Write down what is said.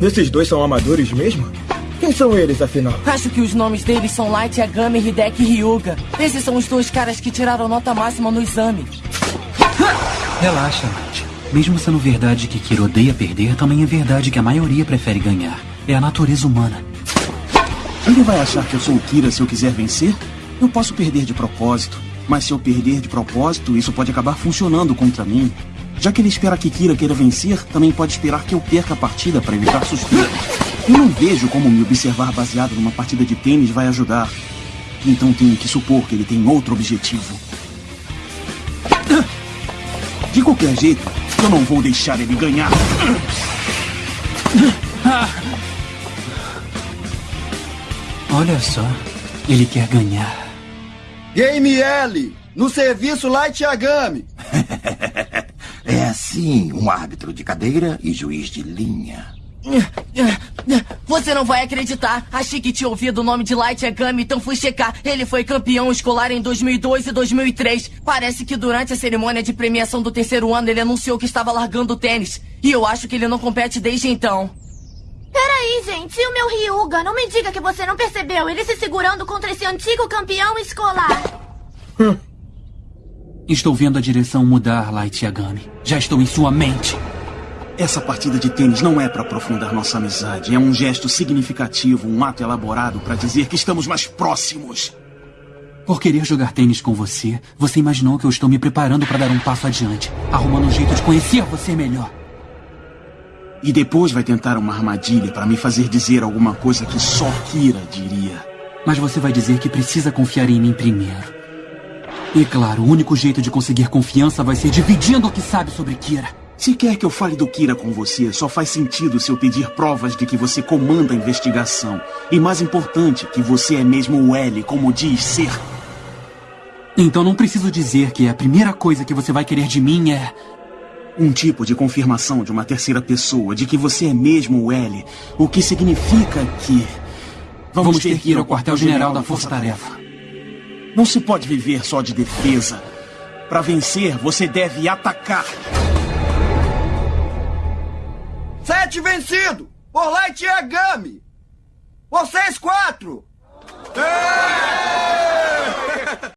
Esses dois são amadores mesmo? Quem são eles, afinal? Acho que os nomes deles são Light Yagami, Hideki e Ryuga. Esses são os dois caras que tiraram nota máxima no exame. Relaxa, Light. Mesmo sendo verdade que Kira odeia perder, também é verdade que a maioria prefere ganhar. É a natureza humana. Ele vai achar que eu sou o Kira se eu quiser vencer? Eu posso perder de propósito. Mas se eu perder de propósito, isso pode acabar funcionando contra mim. Já que ele espera que Kira queira vencer, também pode esperar que eu perca a partida para evitar suspeitas. Eu não vejo como me observar baseado numa partida de tênis vai ajudar. Então tenho que supor que ele tem outro objetivo. De qualquer jeito, eu não vou deixar ele ganhar. Olha só, ele quer ganhar. Game L, no serviço Light Yagami. é assim, um árbitro de cadeira e juiz de linha. Você não vai acreditar. Achei que tinha ouvido o nome de Light Yagami, então fui checar. Ele foi campeão escolar em 2002 e 2003. Parece que durante a cerimônia de premiação do terceiro ano ele anunciou que estava largando o tênis. E eu acho que ele não compete desde então. Peraí, gente. E o meu Ryuga? Não me diga que você não percebeu. Ele se segurando contra esse antigo campeão escolar. Estou vendo a direção mudar, Light Yagami. Já estou em sua mente. Essa partida de tênis não é para aprofundar nossa amizade. É um gesto significativo, um ato elaborado para dizer que estamos mais próximos. Por querer jogar tênis com você, você imaginou que eu estou me preparando para dar um passo adiante, arrumando um jeito de conhecer você melhor. E depois vai tentar uma armadilha para me fazer dizer alguma coisa que só Kira diria. Mas você vai dizer que precisa confiar em mim primeiro. E claro, o único jeito de conseguir confiança vai ser dividindo o que sabe sobre Kira. Se quer que eu fale do Kira com você, só faz sentido se eu pedir provas de que você comanda a investigação. E mais importante, que você é mesmo o L, como diz ser. Então não preciso dizer que a primeira coisa que você vai querer de mim é. Um tipo de confirmação de uma terceira pessoa de que você é mesmo o L. O que significa que. Vamos, Vamos ter que ir ao quartel-general da Força-Tarefa. Não se pode viver só de defesa. Para vencer, você deve atacar. Sete vencido! Por Light Yagami! Vocês quatro! É!